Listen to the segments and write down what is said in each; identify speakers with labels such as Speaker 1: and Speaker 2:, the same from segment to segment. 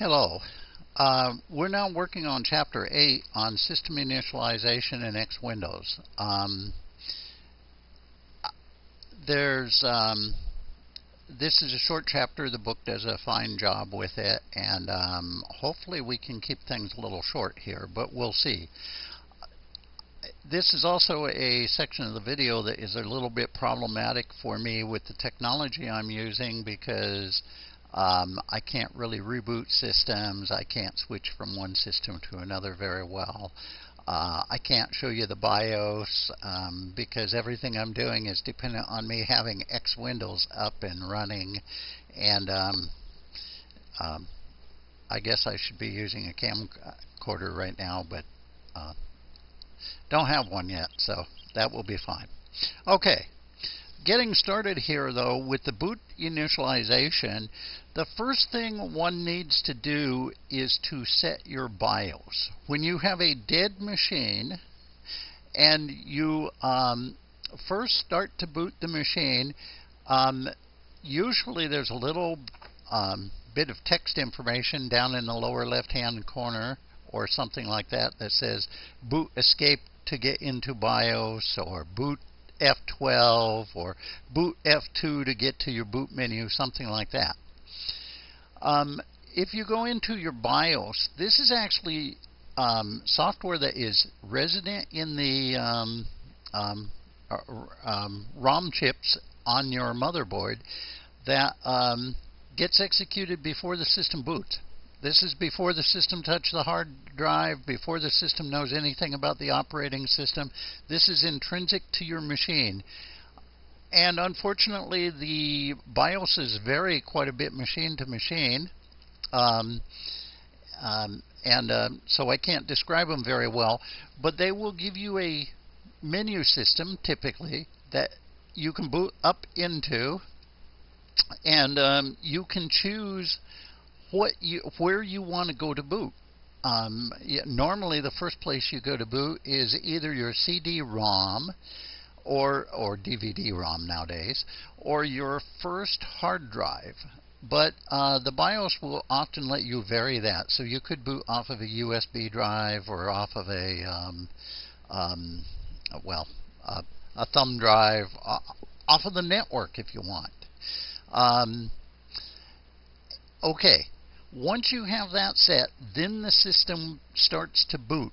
Speaker 1: Hello. Uh, we're now working on Chapter 8 on System Initialization in X Windows. Um, there's um, this is a short chapter. The book does a fine job with it, and um, hopefully we can keep things a little short here, but we'll see. This is also a section of the video that is a little bit problematic for me with the technology I'm using because um, I can't really reboot systems. I can't switch from one system to another very well. Uh, I can't show you the BIOS um, because everything I'm doing is dependent on me having X Windows up and running. And um, um I guess I should be using a camcorder right now, but uh, don't have one yet, so that will be fine. Okay, getting started here though with the boot initialization, the first thing one needs to do is to set your BIOS. When you have a dead machine and you um, first start to boot the machine, um, usually there's a little um, bit of text information down in the lower left hand corner or something like that that says boot escape to get into BIOS or boot F12 or boot F2 to get to your boot menu, something like that. Um, if you go into your BIOS, this is actually um, software that is resident in the um, um, uh, um ROM chips on your motherboard that um, gets executed before the system boots. This is before the system touches the hard drive, before the system knows anything about the operating system. This is intrinsic to your machine. And unfortunately, the BIOSes vary quite a bit machine to machine. Um, um, and uh, so I can't describe them very well, but they will give you a menu system typically that you can boot up into, and um, you can choose what you where you want to go to boot. Um, normally, the first place you go to boot is either your CD-ROM or or DVD-ROM nowadays, or your first hard drive. But uh, the BIOS will often let you vary that, so you could boot off of a USB drive or off of a um, um, well uh, a thumb drive, uh, off of the network if you want. Um, okay, once you have that set, then the system starts to boot.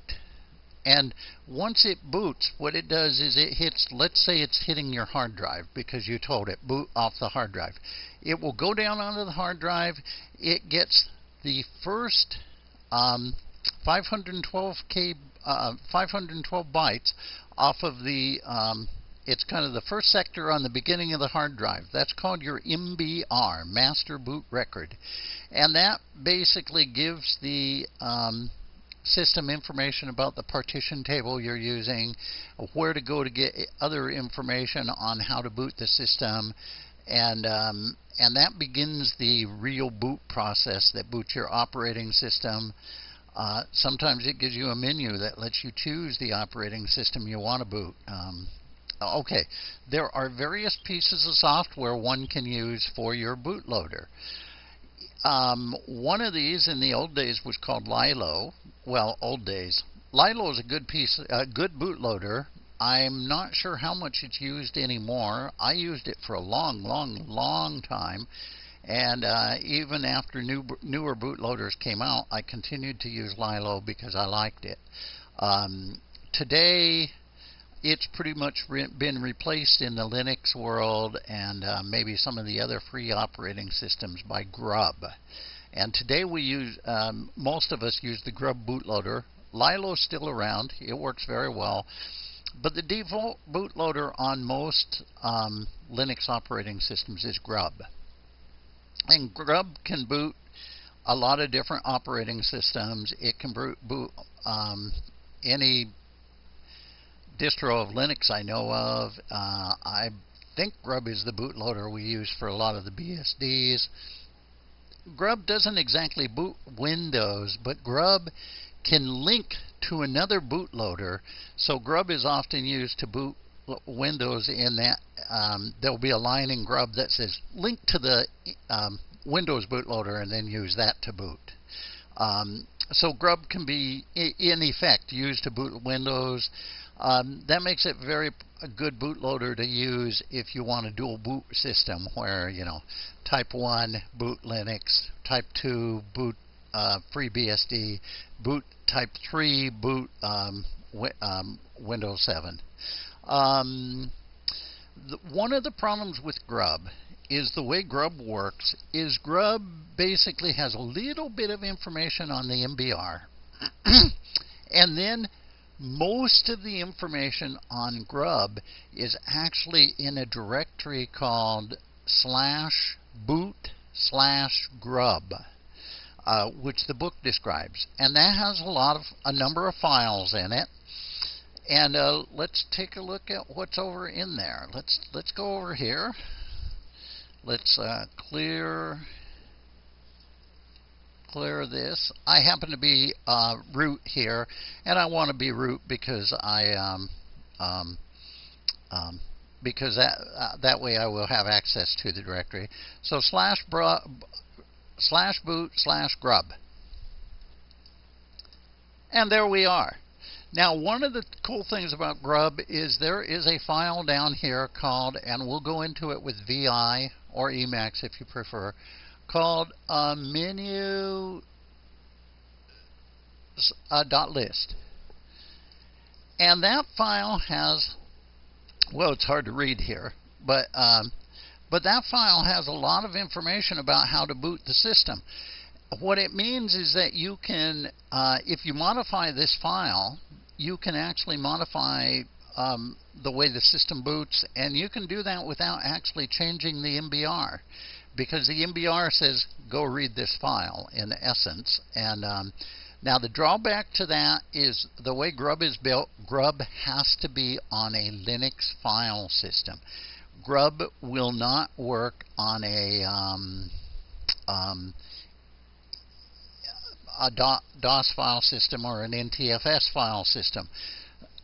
Speaker 1: And once it boots, what it does is it hits, let's say it's hitting your hard drive because you told it, boot off the hard drive. It will go down onto the hard drive. It gets the first um, 512k, uh, 512 bytes off of the um, it's kind of the first sector on the beginning of the hard drive. That's called your MBR, Master Boot Record. And that basically gives the um, system information about the partition table you're using, where to go to get other information on how to boot the system, and um, and that begins the real boot process that boots your operating system. Uh, sometimes it gives you a menu that lets you choose the operating system you want to boot. Um, Okay, there are various pieces of software one can use for your bootloader. Um, one of these in the old days was called Lilo. Well, old days. Lilo is a good piece, a good bootloader. I'm not sure how much it's used anymore. I used it for a long, long, long time, and uh, even after new, newer bootloaders came out, I continued to use Lilo because I liked it. Um, today, it's pretty much re been replaced in the Linux world and uh, maybe some of the other free operating systems by Grub. And today we use, um, most of us use the Grub bootloader. Lilo's still around. It works very well. But the default bootloader on most um, Linux operating systems is Grub. And Grub can boot a lot of different operating systems. It can boot, um, any distro of Linux I know of. Uh, I think Grub is the bootloader we use for a lot of the BSDs. Grub doesn't exactly boot Windows, but Grub can link to another bootloader. So Grub is often used to boot Windows in that um, there'll be a line in Grub that says link to the um, Windows bootloader and then use that to boot. Um, so grub can be, in effect, used to boot Windows. Um, that makes it very a good bootloader to use if you want a dual boot system where, you know, type 1 boot Linux, type 2 boot uh, FreeBSD, boot type 3 boot um, um, Windows 7. Um, the, one of the problems with Grub is the way Grub works is Grub basically has a little bit of information on the MBR. and then most of the information on Grub is actually in a directory called slash boot slash grub, uh, which the book describes. And that has a lot of a number of files in it. And uh, let's take a look at what's over in there. Let's let's go over here. Let's uh, clear clear this. I happen to be uh, root here, and I want to be root because I um, um, um, because that uh, that way I will have access to the directory. So slash bra, slash boot slash grub, and there we are. Now, one of the cool things about Grub is there is a file down here called, and we'll go into it with VI or Emacs if you prefer, called a menu dot list. And that file has, well, it's hard to read here, but um, but that file has a lot of information about how to boot the system. What it means is that you can, uh, if you modify this file, you can actually modify um, the way the system boots, and you can do that without actually changing the MBR because the MBR says go read this file in essence. And um, now the drawback to that is the way Grub is built, Grub has to be on a Linux file system. Grub will not work on a um, um, a DOS file system or an NTFS file system.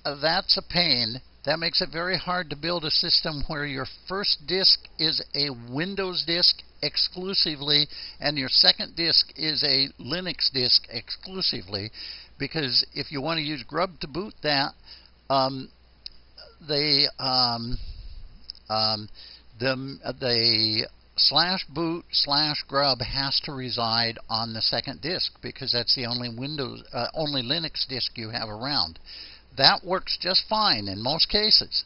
Speaker 1: That's a pain that makes it very hard to build a system where your first disk is a Windows disk exclusively and your second disk is a Linux disk exclusively because if you want to use Grub to boot that, um, they um, um, the the slash boot slash grub has to reside on the second disk because that's the only Windows uh, only Linux disk you have around. That works just fine in most cases.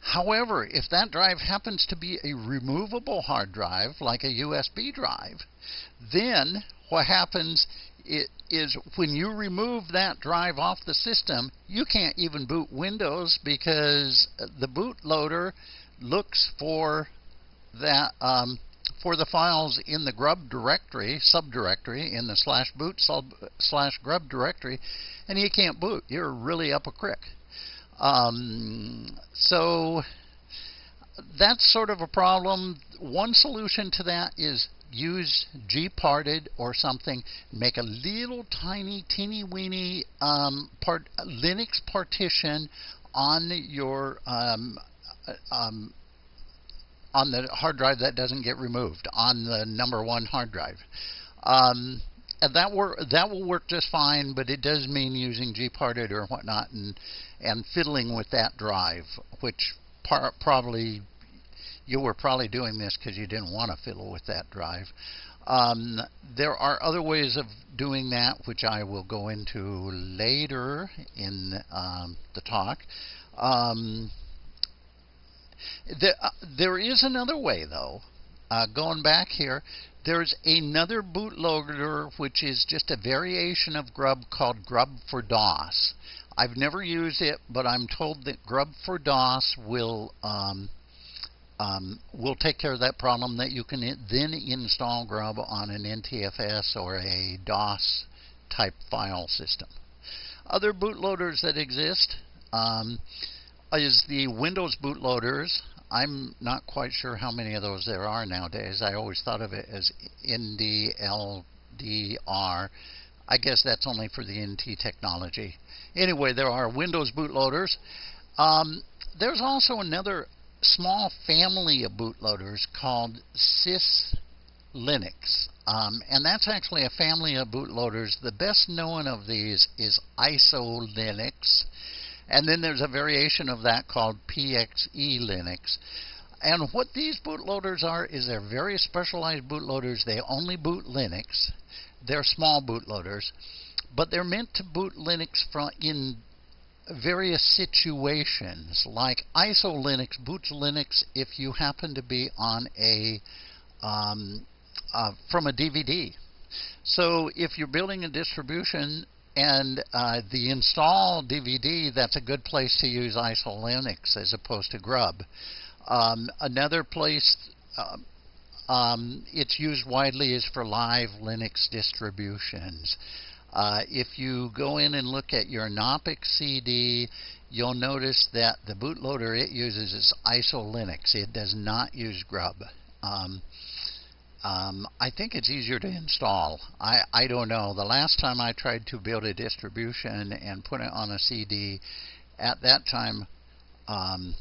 Speaker 1: However, if that drive happens to be a removable hard drive, like a USB drive, then what happens is when you remove that drive off the system, you can't even boot Windows because the bootloader looks for that um, for the files in the grub directory, subdirectory, in the slash boot sub, slash grub directory, and you can't boot. You're really up a crick. Um, so that's sort of a problem. One solution to that is use gparted or something. Make a little tiny, teeny weeny um, part, Linux partition on your um, uh, um, on the hard drive that doesn't get removed on the number one hard drive. Um, and that work that will work just fine, but it does mean using gparted or whatnot and and fiddling with that drive, which par- probably you were probably doing this because you didn't want to fiddle with that drive. Um, there are other ways of doing that, which I will go into later in um, the talk. Um, uh, there is another way, though. Uh, going back here, there's another bootloader which is just a variation of Grub called Grub for DOS. I've never used it, but I'm told that Grub for DOS will um, um, will take care of that problem. That you can then install Grub on an NTFS or a DOS type file system. Other bootloaders that exist. Um, is the Windows bootloaders. I'm not quite sure how many of those there are nowadays. I always thought of it as NTLDR. I guess that's only for the NT technology. Anyway, there are Windows bootloaders. Um, there's also another small family of bootloaders called Sys Linux. Um, and that's actually a family of bootloaders. The best known of these is ISO Linux. And then there's a variation of that called PXE Linux. And what these bootloaders are is they're very specialized bootloaders. They only boot Linux. They're small bootloaders, but they're meant to boot Linux from in various situations. Like ISO Linux boots Linux if you happen to be on a um, uh, from a DVD. So if you're building a distribution and uh, the install DVD, that's a good place to use ISO Linux as opposed to Grub. Um, another place uh, um, it's used widely is for live Linux distributions. Uh, if you go in and look at your Knoppix CD, you'll notice that the bootloader it uses is ISO Linux. It does not use Grub. Um, um, I think it's easier to install. I, I don't know. The last time I tried to build a distribution and put it on a CD, at that time, um,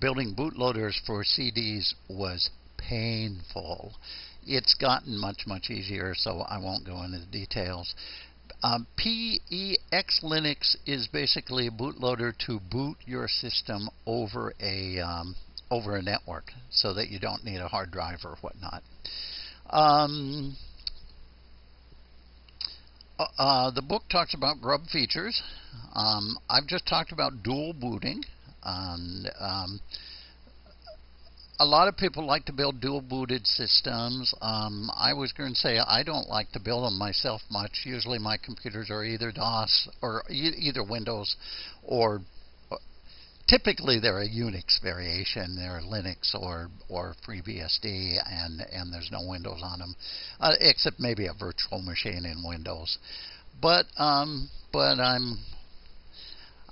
Speaker 1: building bootloaders for CDs was painful. It's gotten much, much easier, so I won't go into the details. Um, PEX Linux is basically a bootloader to boot your system over a um, over a network, so that you don't need a hard drive or whatnot. Um, uh, uh, the book talks about grub features. Um, I've just talked about dual booting. And um, a lot of people like to build dual booted systems. Um, I was going to say I don't like to build them myself much. Usually my computers are either DOS or e either Windows or typically they're a Unix variation. They're Linux or or FreeBSD, and and there's no Windows on them, uh, except maybe a virtual machine in Windows. But um, but I'm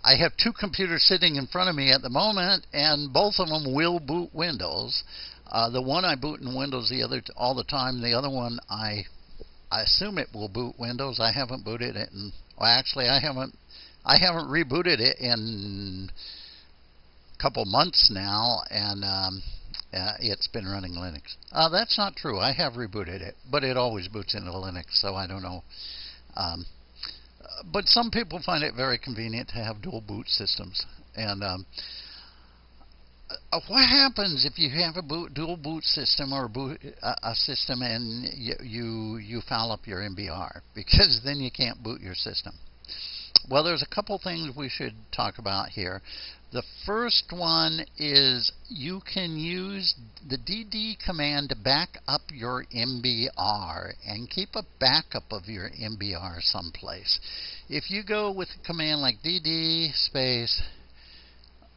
Speaker 1: I have two computers sitting in front of me at the moment, and both of them will boot Windows. Uh, the one I boot in Windows the other all the time. The other one I I assume it will boot Windows. I haven't booted it, and well, actually I haven't I haven't rebooted it in couple months now, and um, uh, it's been running Linux. Uh, that's not true. I have rebooted it, but it always boots into Linux, so I don't know. Um, but some people find it very convenient to have dual boot systems. And um, uh, what happens if you have a boot, dual boot system or a, boot, a system and you, you you foul up your MBR because then you can't boot your system? Well, there's a couple things we should talk about here. The first one is you can use the DD command to back up your MBR and keep a backup of your MBR someplace. If you go with a command like DD space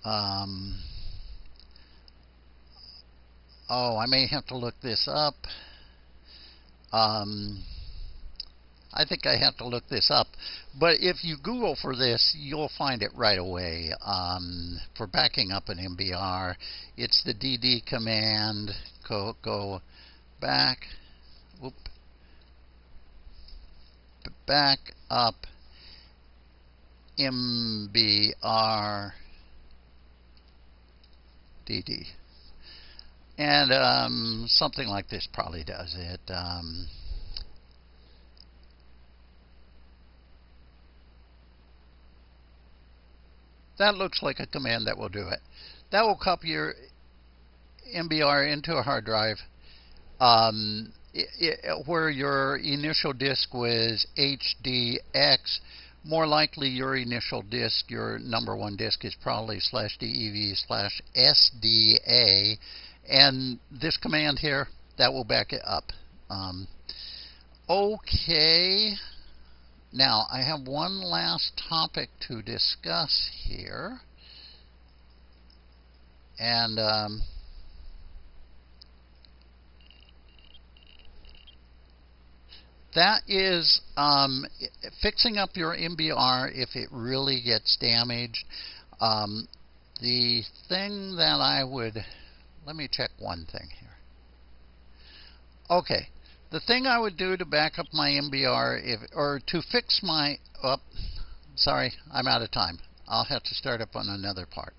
Speaker 1: um, oh, I may have to look this up. Um, I think I have to look this up. But if you Google for this, you'll find it right away. Um, for backing up an MBR, it's the DD command. Go, go back. Whoop, back up MBR DD. And um, something like this probably does it. Um, That looks like a command that will do it. That will copy your MBR into a hard drive um, it, it, where your initial disk was HDX. More likely, your initial disk, your number one disk, is probably slash DEV slash SDA. And this command here, that will back it up. Um, okay. Now, I have one last topic to discuss here. And um, that is um, fixing up your MBR if it really gets damaged. Um, the thing that I would, let me check one thing here. Okay, the thing I would do to back up my MBR, if, or to fix my, oh, sorry, I'm out of time. I'll have to start up on another part.